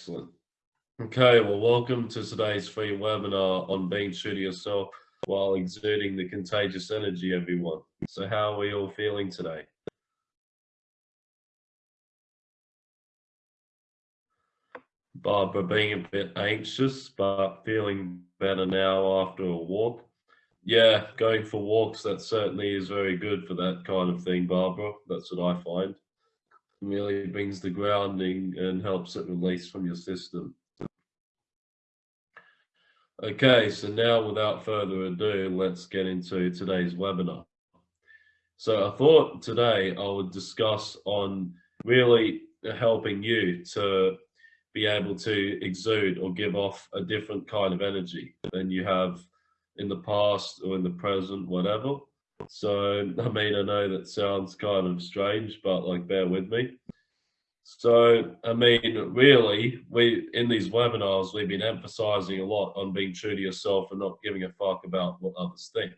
Excellent. Okay, well, welcome to today's free webinar on being true to yourself while exerting the contagious energy, everyone. So how are we all feeling today? Barbara being a bit anxious, but feeling better now after a walk. Yeah, going for walks, that certainly is very good for that kind of thing, Barbara. That's what I find. Really brings the grounding and helps it release from your system. Okay, so now without further ado, let's get into today's webinar. So I thought today I would discuss on really helping you to be able to exude or give off a different kind of energy than you have in the past or in the present, whatever. So, I mean, I know that sounds kind of strange, but like, bear with me. So, I mean, really, we in these webinars, we've been emphasizing a lot on being true to yourself and not giving a fuck about what others think.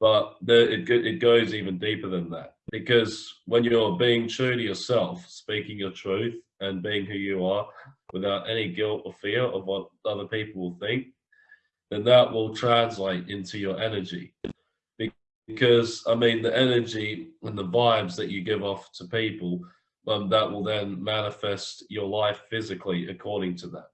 But the, it, it goes even deeper than that because when you're being true to yourself, speaking your truth and being who you are without any guilt or fear of what other people will think, then that will translate into your energy. Because, I mean, the energy and the vibes that you give off to people, um, that will then manifest your life physically according to that.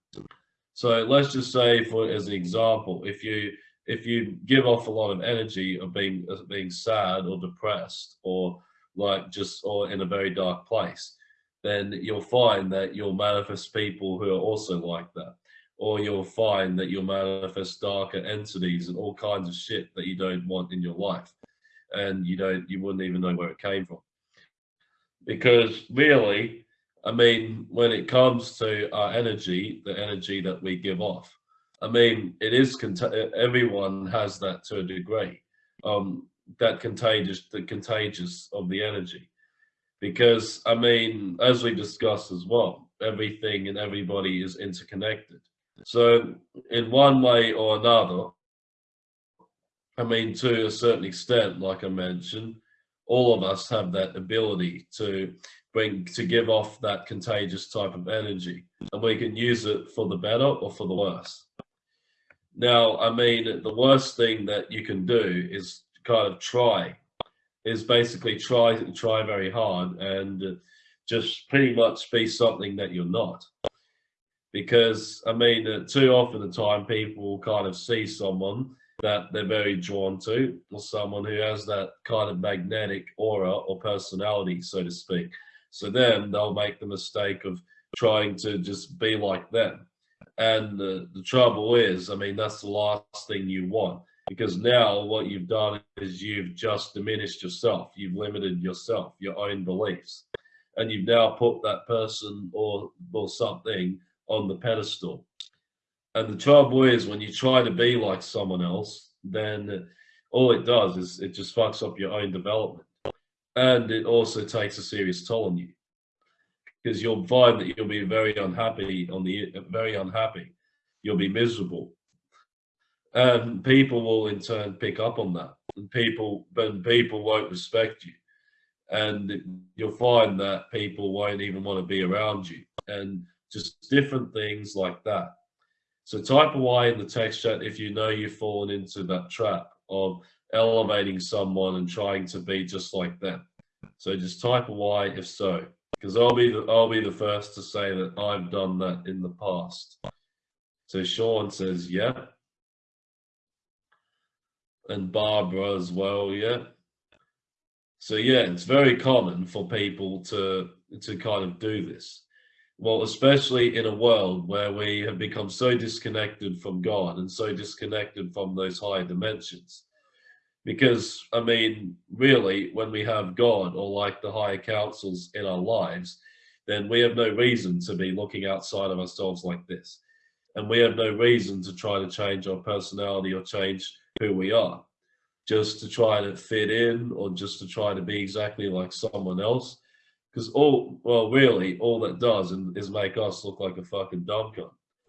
So let's just say, for as an example, if you if you give off a lot of energy of being of being sad or depressed or like just or in a very dark place, then you'll find that you'll manifest people who are also like that or you'll find that you'll manifest darker entities and all kinds of shit that you don't want in your life and you don't you wouldn't even know where it came from. Because really i mean when it comes to our energy the energy that we give off i mean it is everyone has that to a degree um that contagious the contagious of the energy. Because i mean as we discussed as well everything and everybody is interconnected. So in one way or another, I mean, to a certain extent, like I mentioned, all of us have that ability to bring, to give off that contagious type of energy and we can use it for the better or for the worse. Now, I mean, the worst thing that you can do is kind of try, is basically try, try very hard and just pretty much be something that you're not because I mean, too often the time people kind of see someone that they're very drawn to, or someone who has that kind of magnetic aura or personality, so to speak. So then they'll make the mistake of trying to just be like them. And the, the trouble is, I mean, that's the last thing you want because now what you've done is you've just diminished yourself. You've limited yourself, your own beliefs, and you've now put that person or or something on the pedestal. And the trouble is when you try to be like someone else, then all it does is it just fucks up your own development. And it also takes a serious toll on you because you'll find that you'll be very unhappy on the very unhappy. You'll be miserable. And people will in turn pick up on that. And people, but people won't respect you. And you'll find that people won't even want to be around you. And just different things like that. So type a Y in the text chat if you know you've fallen into that trap of elevating someone and trying to be just like them. So just type a Y if so, because I'll be the I'll be the first to say that I've done that in the past. So Sean says, yeah. And Barbara as well, yeah. So yeah, it's very common for people to to kind of do this well, especially in a world where we have become so disconnected from God and so disconnected from those higher dimensions. Because, I mean, really, when we have God or like the higher councils in our lives, then we have no reason to be looking outside of ourselves like this. And we have no reason to try to change our personality or change who we are, just to try to fit in or just to try to be exactly like someone else because all, well, really, all that does is make us look like a fucking dumb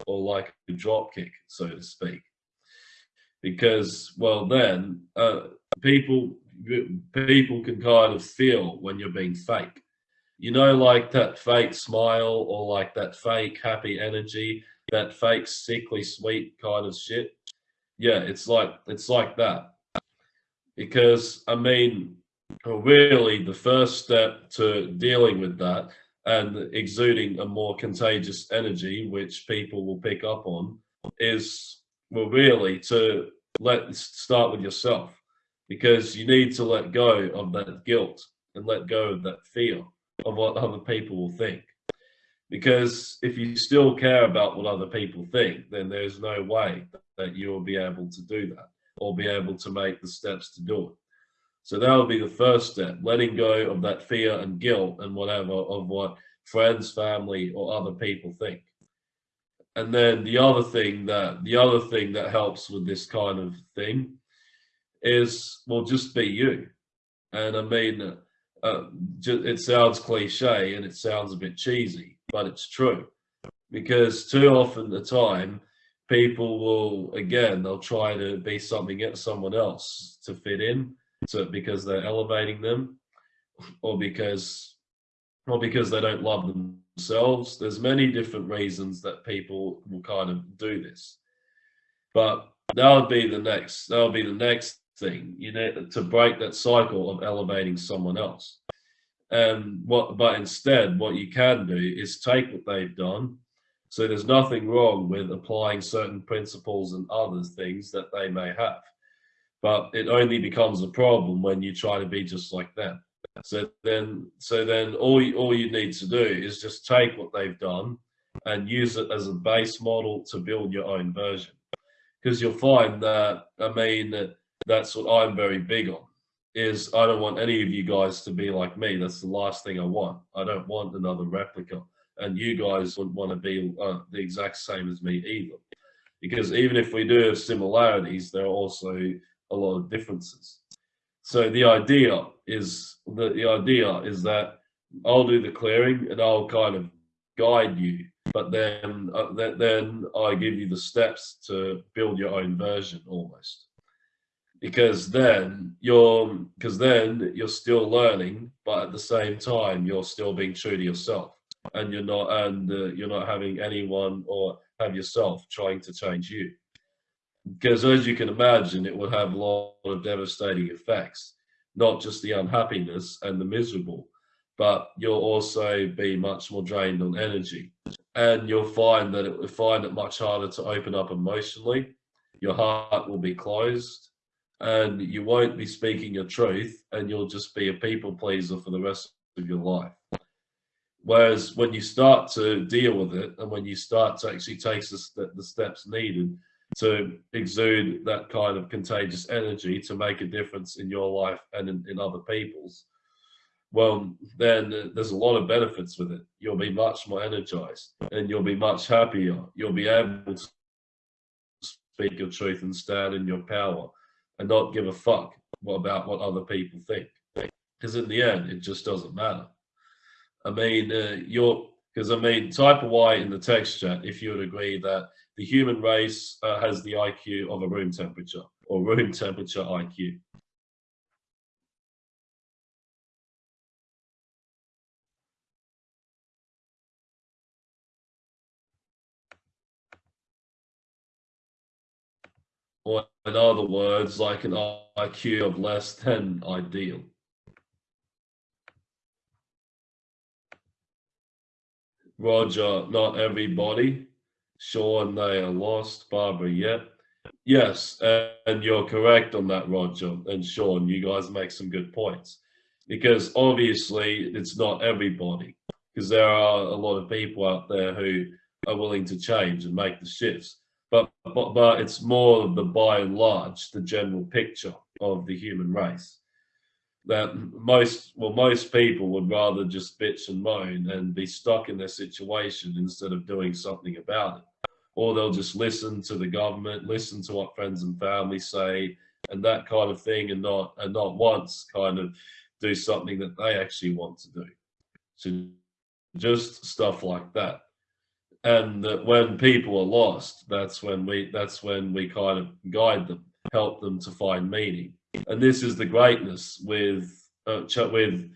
or like a drop kick, so to speak. Because, well, then uh, people people can kind of feel when you're being fake. you know, like that fake smile or like that fake happy energy, that fake sickly sweet kind of shit. Yeah, it's like it's like that. Because I mean, really the first step to dealing with that and exuding a more contagious energy, which people will pick up on, is well, really to let start with yourself because you need to let go of that guilt and let go of that fear of what other people will think. Because if you still care about what other people think, then there's no way that you'll be able to do that or be able to make the steps to do it. So that would be the first step, letting go of that fear and guilt and whatever of what friends, family, or other people think. And then the other thing that the other thing that helps with this kind of thing is well, just be you. And I mean, uh, it sounds cliche and it sounds a bit cheesy, but it's true because too often the time people will again they'll try to be something someone else to fit in so because they're elevating them or because or because they don't love themselves there's many different reasons that people will kind of do this. But that would be the next that would be the next thing you know to break that cycle of elevating someone else. And what but instead what you can do is take what they've done. So there's nothing wrong with applying certain principles and other things that they may have but it only becomes a problem when you try to be just like them. So then so then all you, all you need to do is just take what they've done and use it as a base model to build your own version. Because you'll find that i mean that's what i'm very big on is i don't want any of you guys to be like me. That's the last thing i want. I don't want another replica. And you guys wouldn't want to be uh, the exact same as me either. Because even if we do have similarities there are also a lot of differences. So the idea is that the idea is that I'll do the clearing and I'll kind of guide you, but then uh, then, I give you the steps to build your own version almost. Because then you're because then you're still learning, but at the same time you're still being true to yourself, and you're not and uh, you're not having anyone or have yourself trying to change you because as you can imagine, it would have a lot of devastating effects, not just the unhappiness and the miserable, but you'll also be much more drained on energy. And you'll find that it will find it much harder to open up emotionally. Your heart will be closed and you won't be speaking your truth and you'll just be a people pleaser for the rest of your life. Whereas when you start to deal with it and when you start to actually take the, the steps needed to exude that kind of contagious energy to make a difference in your life and in, in other people's, well, then there's a lot of benefits with it. You'll be much more energized and you'll be much happier. You'll be able to speak your truth and stand in your power and not give a fuck about what other people think. Because in the end, it just doesn't matter. I mean, uh, you're because I mean, type a Y in the text chat if you would agree that the human race uh, has the IQ of a room temperature or room temperature IQ. Or in other words, like an IQ of less than ideal. Roger, not everybody. Sean, they are lost. Barbara, yet. Yes, and you're correct on that, Roger and Sean. You guys make some good points because obviously it's not everybody because there are a lot of people out there who are willing to change and make the shifts. But, but, but it's more of the by and large, the general picture of the human race that most well most people would rather just bitch and moan and be stuck in their situation instead of doing something about it. Or they'll just listen to the government listen to what friends and family say and that kind of thing and not and not once kind of do something that they actually want to do. So just stuff like that. And that when people are lost that's when we that's when we kind of guide them help them to find meaning and this is the greatness with uh, with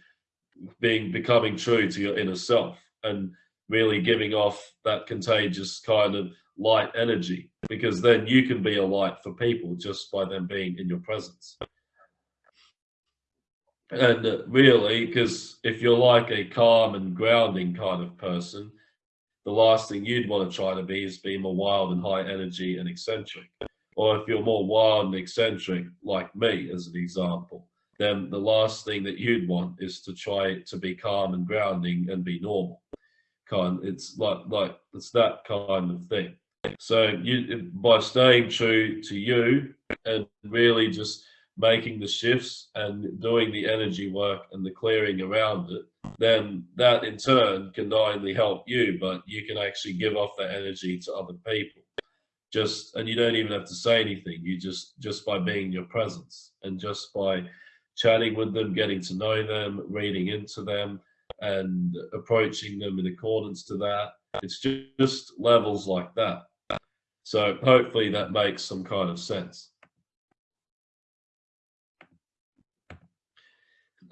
being becoming true to your inner self and really giving off that contagious kind of light energy because then you can be a light for people just by them being in your presence. And really because if you're like a calm and grounding kind of person the last thing you'd want to try to be is be more wild and high energy and eccentric or if you're more wild and eccentric like me as an example then the last thing that you'd want is to try to be calm and grounding and be normal. Kind it's like like it's that kind of thing. So you by staying true to you and really just making the shifts and doing the energy work and the clearing around it then that in turn can not only help you but you can actually give off that energy to other people just and you don't even have to say anything. You just just by being your presence and just by chatting with them getting to know them reading into them and approaching them in accordance to that. It's just levels like that. So hopefully that makes some kind of sense.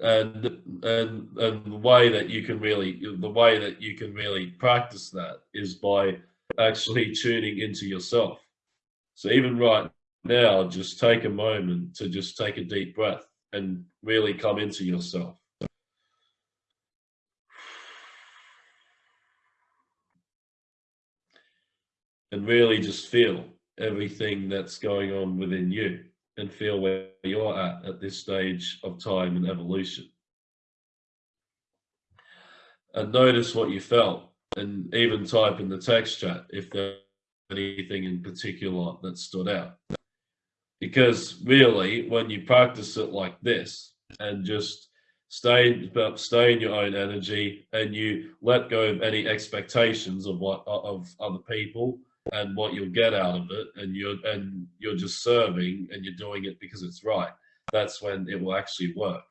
And and and the way that you can really the way that you can really practice that is by actually tuning into yourself. So even right now just take a moment to just take a deep breath and really come into yourself. And really just feel everything that's going on within you and feel where you're at at this stage of time and evolution. And notice what you felt and even type in the text chat if there's anything in particular that stood out. Because really, when you practice it like this and just stay stay in your own energy and you let go of any expectations of what of other people and what you'll get out of it and you're and you're just serving and you're doing it because it's right that's when it will actually work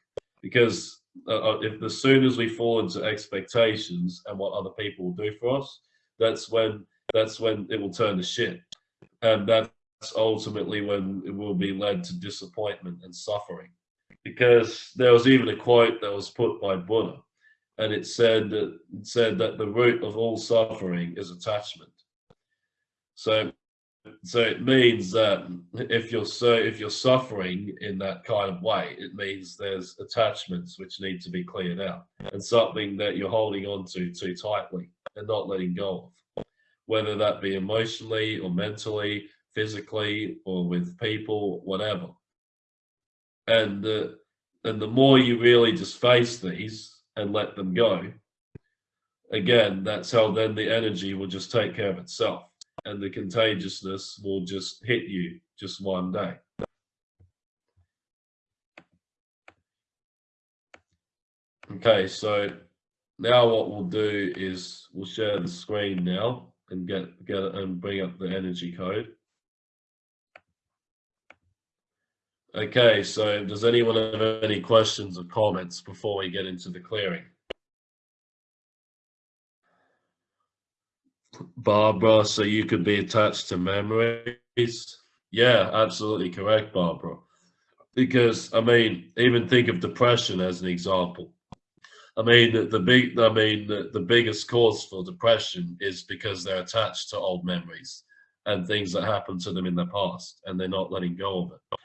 because uh, uh, if as soon as we fall into expectations and what other people will do for us that's when that's when it will turn to shit. And that's ultimately when it will be led to disappointment and suffering. Because there was even a quote that was put by buddha and it said that it said that the root of all suffering is attachment. So, so it means that if you're so if you're suffering in that kind of way, it means there's attachments which need to be cleared out and something that you're holding on to too tightly and not letting go of, whether that be emotionally or mentally, physically, or with people, whatever. And and the more you really just face these and let them go, again, that's how then the energy will just take care of itself and the contagiousness will just hit you just one day. Okay, so now what we'll do is we'll share the screen now and get get it and bring up the energy code. Okay, so does anyone have any questions or comments before we get into the clearing? Barbara, so you could be attached to memories. Yeah, absolutely correct, Barbara. Because I mean, even think of depression as an example. I mean, the, the big, I mean, the, the biggest cause for depression is because they're attached to old memories and things that happened to them in the past, and they're not letting go of it.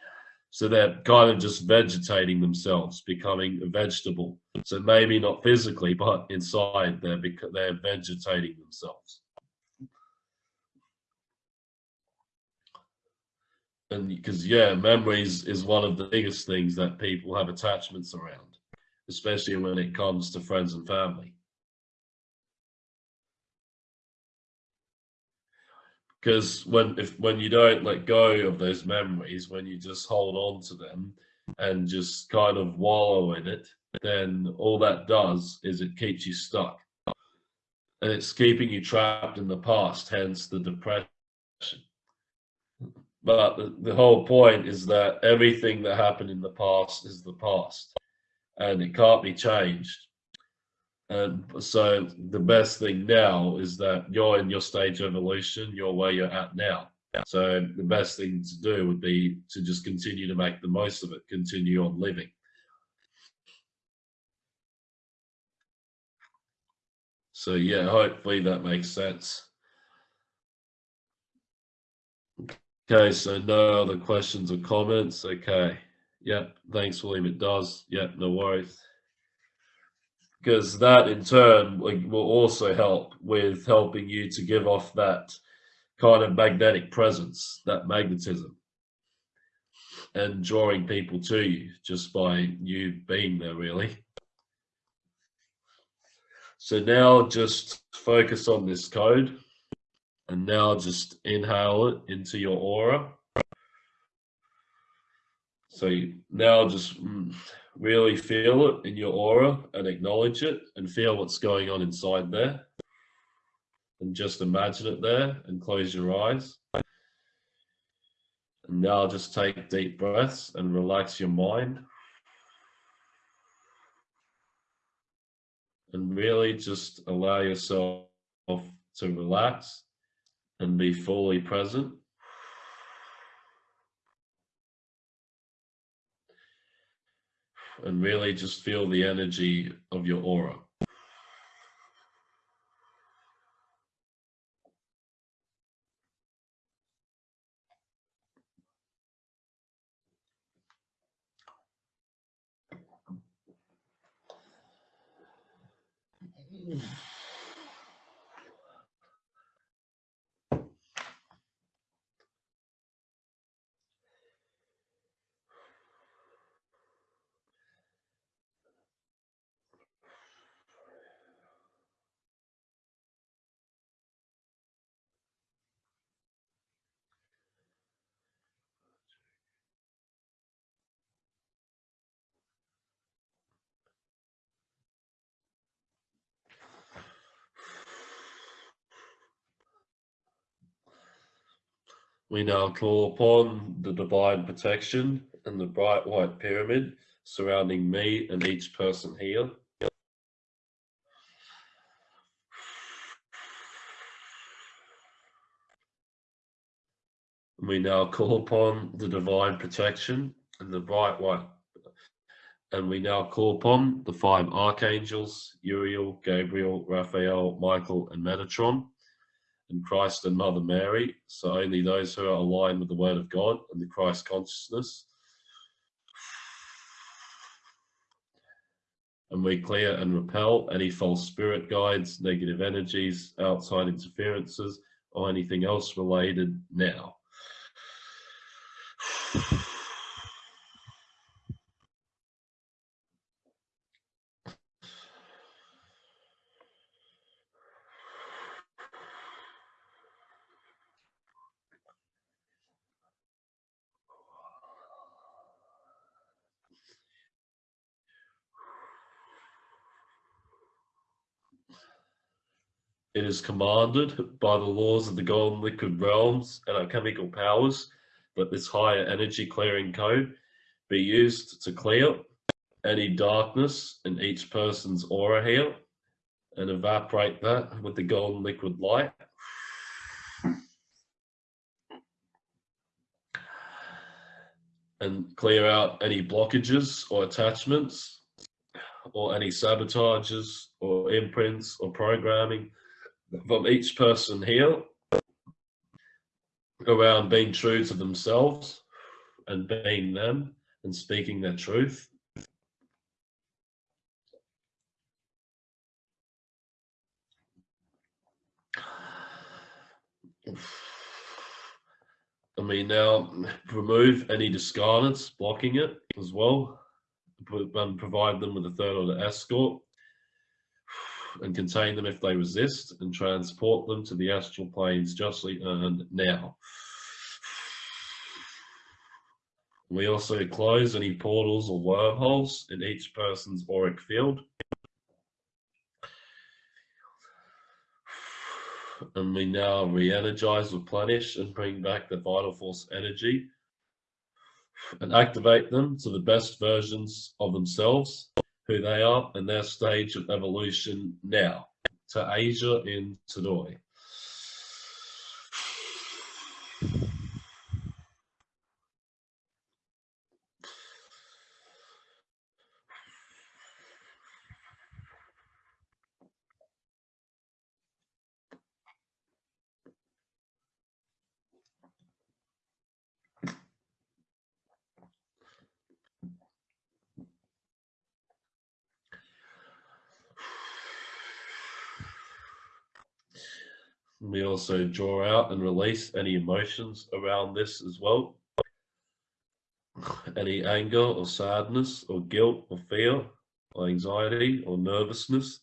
So they're kind of just vegetating themselves, becoming a vegetable. So maybe not physically, but inside they're they're vegetating themselves. And because yeah memories is one of the biggest things that people have attachments around especially when it comes to friends and family. Because when if when you don't let go of those memories when you just hold on to them and just kind of wallow in it then all that does is it keeps you stuck. And it's keeping you trapped in the past hence the depression but the, the whole point is that everything that happened in the past is the past and it can't be changed. And so the best thing now is that you're in your stage of evolution, you're where you're at now. So the best thing to do would be to just continue to make the most of it, continue on living. So yeah, hopefully that makes sense. Okay, so no other questions or comments. Okay. Yep. Thanks, William. It does. Yep. No worries. Because that in turn will also help with helping you to give off that kind of magnetic presence, that magnetism, and drawing people to you just by you being there, really. So now just focus on this code and now just inhale it into your aura. So now just mm, really feel it in your aura and acknowledge it and feel what's going on inside there. And just imagine it there and close your eyes. And now just take deep breaths and relax your mind. and really just allow yourself to relax and be fully present. And really just feel the energy of your aura. We now call upon the divine protection and the bright white pyramid surrounding me and each person here. We now call upon the divine protection and the bright white and we now call upon the five archangels, Uriel, Gabriel, Raphael, Michael, and Metatron and Christ and Mother Mary. So only those who are aligned with the Word of God and the Christ consciousness. And we clear and repel any false spirit guides, negative energies, outside interferences, or anything else related now. It is commanded by the laws of the golden liquid realms and our chemical powers that this higher energy clearing code be used to clear any darkness in each person's aura here and evaporate that with the golden liquid light. And clear out any blockages or attachments or any sabotages or imprints or programming from each person here around being true to themselves and being them and speaking their truth. I mean, now remove any discarnates blocking it as well, and provide them with a third order escort and contain them if they resist and transport them to the astral planes justly earned now. We also close any portals or wormholes in each person's auric field. And we now re-energize, replenish, and bring back the vital force energy and activate them to the best versions of themselves who they are and their stage of evolution now to Asia in Todoi. We also draw out and release any emotions around this as well. Any anger or sadness or guilt or fear or anxiety or nervousness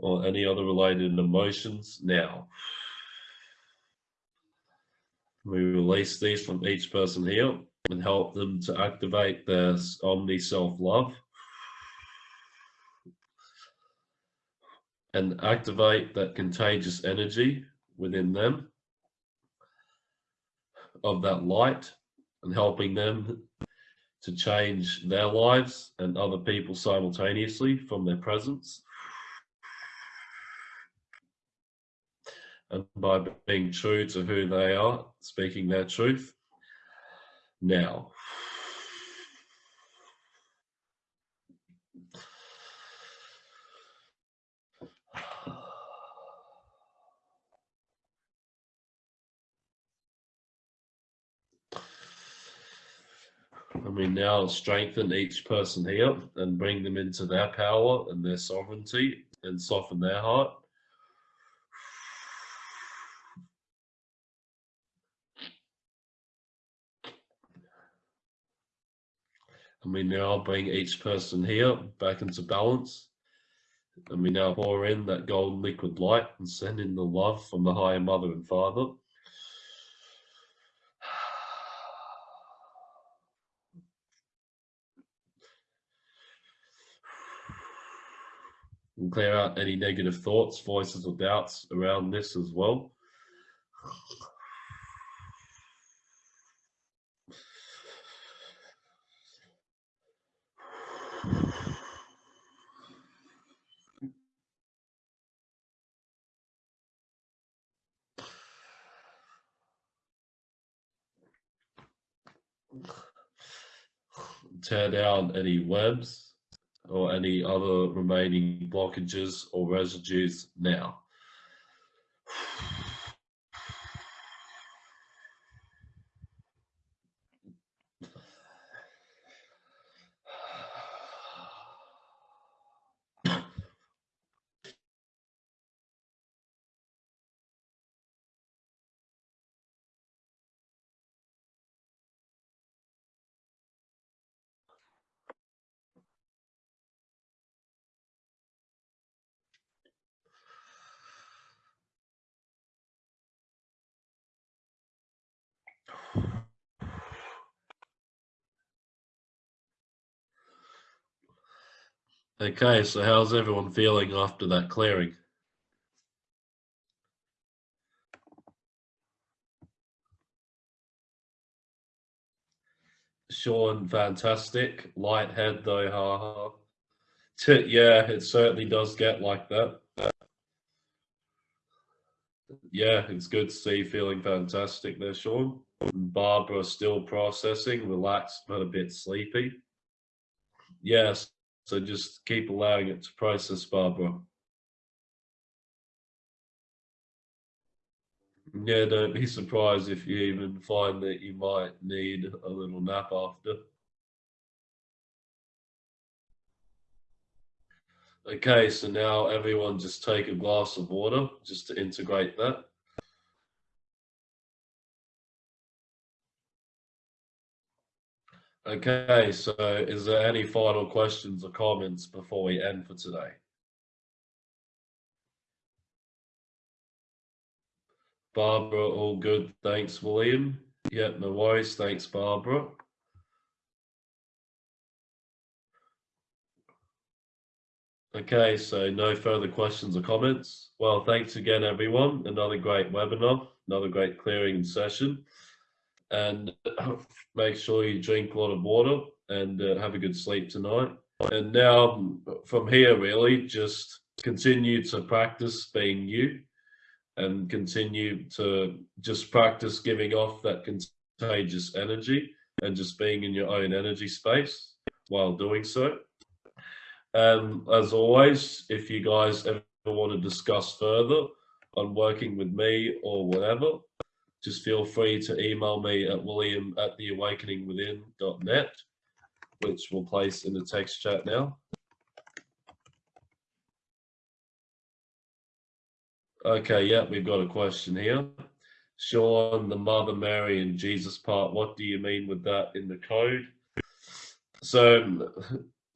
or any other related emotions now. We release these from each person here and help them to activate their omni self-love and activate that contagious energy within them of that light and helping them to change their lives and other people simultaneously from their presence. And by being true to who they are, speaking their truth. Now, we now strengthen each person here and bring them into their power and their sovereignty and soften their heart. And we now bring each person here back into balance. And we now pour in that golden liquid light and send in the love from the higher mother and father. And clear out any negative thoughts, voices, or doubts around this as well. Tear down any webs or any other remaining blockages or residues now. Okay, so how's everyone feeling after that clearing? Sean, fantastic. Light head though, haha. Yeah, it certainly does get like that. Yeah, it's good to see you feeling fantastic there, Sean. Barbara still processing, relaxed but a bit sleepy. Yes, so just keep allowing it to process, Barbara. Yeah, don't be surprised if you even find that you might need a little nap after. Okay, so now everyone just take a glass of water just to integrate that. Okay, so is there any final questions or comments before we end for today? Barbara, all good. Thanks, William. Yeah, no worries. Thanks, Barbara. Okay, so no further questions or comments. Well, thanks again, everyone. Another great webinar, another great clearing session and make sure you drink a lot of water and uh, have a good sleep tonight. And now from here, really, just continue to practice being you and continue to just practice giving off that contagious energy and just being in your own energy space while doing so. And as always, if you guys ever want to discuss further on working with me or whatever, just feel free to email me at william at theawakeningwithin.net, which we'll place in the text chat now. Okay, yeah, we've got a question here. Sean, the Mother Mary and Jesus part, what do you mean with that in the code? So,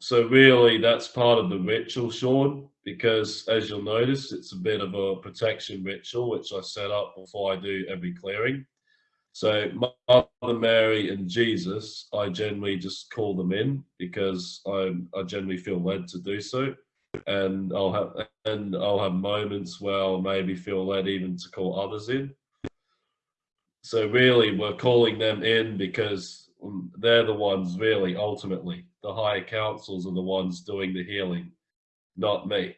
so really that's part of the ritual, Sean, because as you'll notice, it's a bit of a protection ritual, which I set up before I do every clearing. So Mother Mary and Jesus, I generally just call them in because I, I generally feel led to do so and I'll have and I'll have moments where I'll maybe feel led even to call others in. So really, we're calling them in because they're the ones really ultimately the higher councils are the ones doing the healing, not me.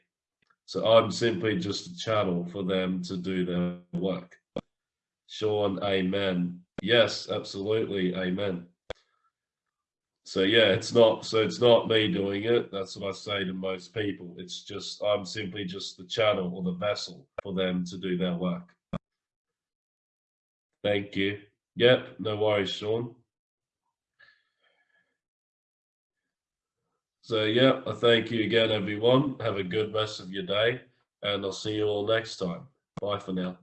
So I'm simply just a channel for them to do their work. Sean, amen. Yes, absolutely, amen. So yeah, it's not so it's not me doing it. That's what I say to most people. It's just I'm simply just the channel or the vessel for them to do their work. Thank you. Yep, no worries, Sean. So yeah, I thank you again, everyone. Have a good rest of your day, and I'll see you all next time. Bye for now.